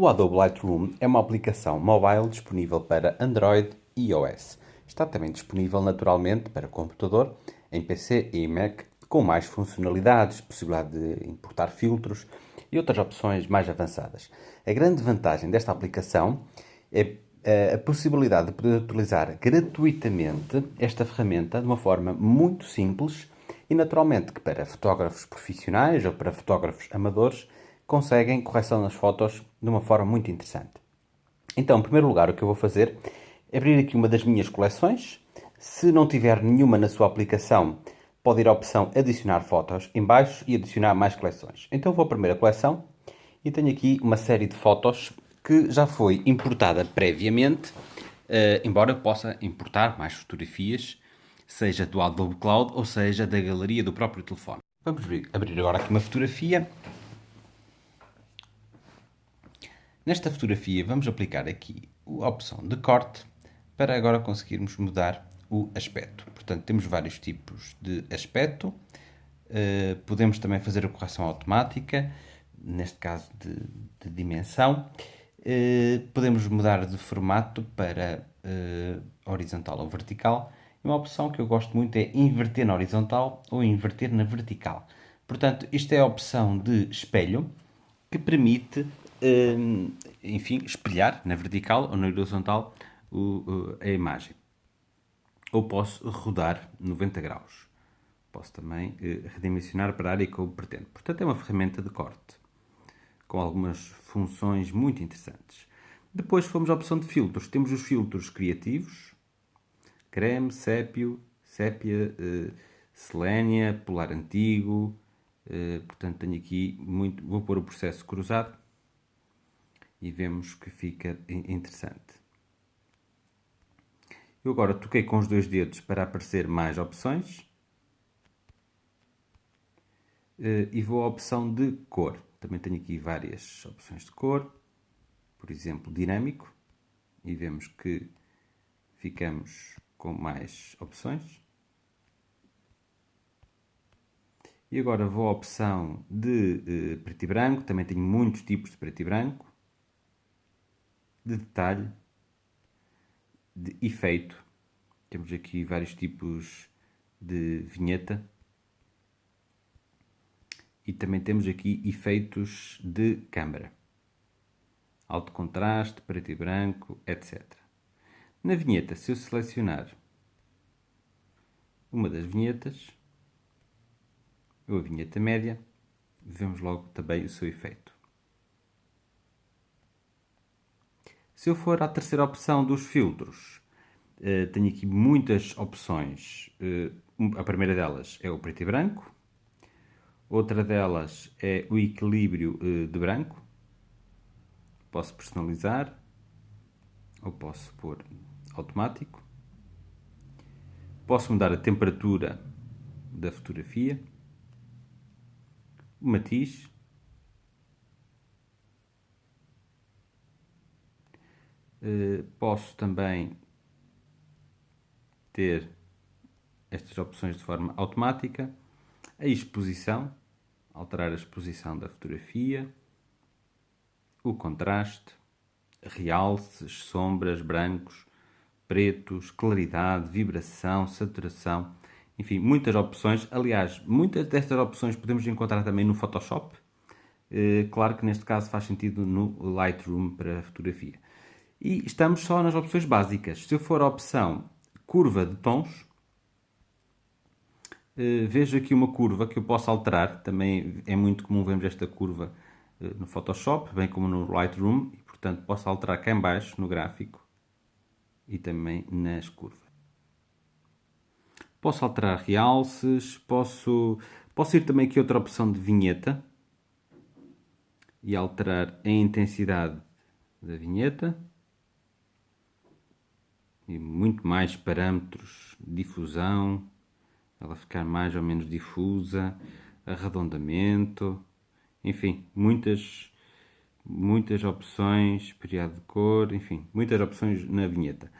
O Adobe Lightroom é uma aplicação mobile disponível para Android e iOS. Está também disponível naturalmente para computador, em PC e Mac, com mais funcionalidades, possibilidade de importar filtros e outras opções mais avançadas. A grande vantagem desta aplicação é eh, a possibilidade de poder utilizar gratuitamente esta ferramenta de uma forma muito simples e naturalmente que para fotógrafos profissionais ou para fotógrafos amadores conseguem correção nas fotos de uma forma muito interessante. Então, em primeiro lugar, o que eu vou fazer é abrir aqui uma das minhas coleções. Se não tiver nenhuma na sua aplicação, pode ir à opção adicionar fotos em baixo e adicionar mais coleções. Então vou à primeira coleção e tenho aqui uma série de fotos que já foi importada previamente, uh, embora possa importar mais fotografias, seja do Adobe Cloud ou seja da galeria do próprio telefone. Vamos abrir agora aqui uma fotografia Nesta fotografia vamos aplicar aqui a opção de corte para agora conseguirmos mudar o aspecto. Portanto, temos vários tipos de aspecto. Uh, podemos também fazer a correção automática, neste caso de, de dimensão. Uh, podemos mudar de formato para uh, horizontal ou vertical. E uma opção que eu gosto muito é inverter na horizontal ou inverter na vertical. Portanto, isto é a opção de espelho que permite Hum, enfim, espelhar na vertical ou na horizontal a imagem. Ou posso rodar 90 graus. Posso também eh, redimensionar para a área que eu pretendo. Portanto, é uma ferramenta de corte com algumas funções muito interessantes. Depois fomos à opção de filtros. Temos os filtros criativos, creme, sépio, sépia, uh, selênia, polar antigo. Uh, portanto, tenho aqui muito. Vou pôr o processo cruzado e vemos que fica interessante. Eu agora toquei com os dois dedos para aparecer mais opções eh, e vou à opção de cor. Também tenho aqui várias opções de cor, por exemplo, dinâmico, e vemos que ficamos com mais opções. E agora vou à opção de eh, preto e branco, também tenho muitos tipos de preto e branco de detalhe, de efeito. Temos aqui vários tipos de vinheta. E também temos aqui efeitos de câmara. Alto contraste, preto e branco, etc. Na vinheta, se eu selecionar uma das vinhetas, ou a vinheta média, vemos logo também o seu efeito. Se eu for à terceira opção dos filtros, eh, tenho aqui muitas opções. Eh, a primeira delas é o preto e branco. Outra delas é o equilíbrio eh, de branco. Posso personalizar ou posso pôr automático. Posso mudar a temperatura da fotografia, matiz. Eh, posso também ter estas opções de forma automática. A exposição, alterar a exposição da fotografia, o contraste, realces, sombras, brancos, pretos, claridade, vibração, saturação, enfim, muitas opções. Aliás, muitas destas opções podemos encontrar também no Photoshop. Eh, claro que neste caso faz sentido no Lightroom para fotografia. E estamos só nas opções básicas. Se eu for a opção curva de tons, eh, vejo aqui uma curva que eu posso alterar. Também é muito comum vermos esta curva eh, no Photoshop, bem como no Lightroom. E, portanto, posso alterar cá em baixo no gráfico e também nas curvas. Posso alterar realces, posso, posso ir também aqui outra opção de vinheta e alterar a intensidade da vinheta e muito mais parâmetros, difusão, ela ficar mais ou menos difusa, arredondamento, enfim, muitas muitas opções, período de cor, enfim, muitas opções na vinheta.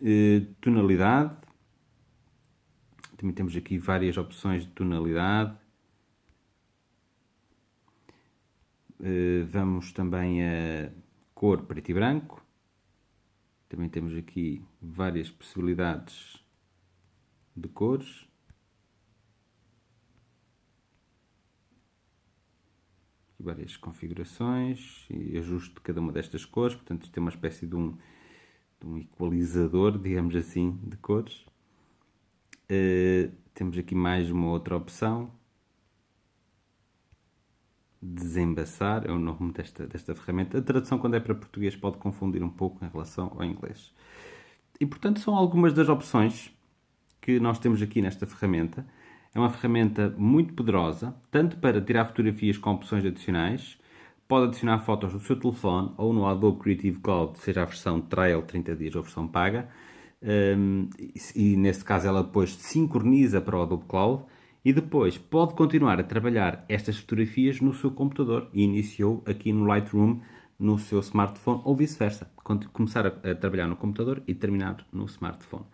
Uh, tonalidade, também temos aqui várias opções de tonalidade. Uh, vamos também a cor preto e branco. Também temos aqui várias possibilidades de cores. várias configurações e ajuste de cada uma destas cores, portanto isto é uma espécie de um, de um equalizador, digamos assim, de cores. Uh, temos aqui mais uma outra opção, desembaçar, é o nome desta, desta ferramenta. A tradução quando é para português pode confundir um pouco em relação ao inglês. E portanto são algumas das opções que nós temos aqui nesta ferramenta. É uma ferramenta muito poderosa, tanto para tirar fotografias com opções adicionais, pode adicionar fotos no seu telefone ou no Adobe Creative Cloud, seja a versão trial 30 dias ou versão paga, um, e, e nesse caso ela depois sincroniza para o Adobe Cloud e depois pode continuar a trabalhar estas fotografias no seu computador e iniciou aqui no Lightroom no seu smartphone ou vice-versa, começar a, a trabalhar no computador e terminar no smartphone.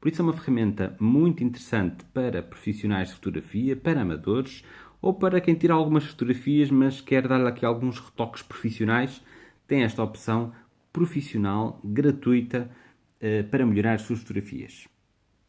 Por isso é uma ferramenta muito interessante para profissionais de fotografia, para amadores ou para quem tira algumas fotografias mas quer dar aqui alguns retoques profissionais. Tem esta opção profissional, gratuita, para melhorar as suas fotografias.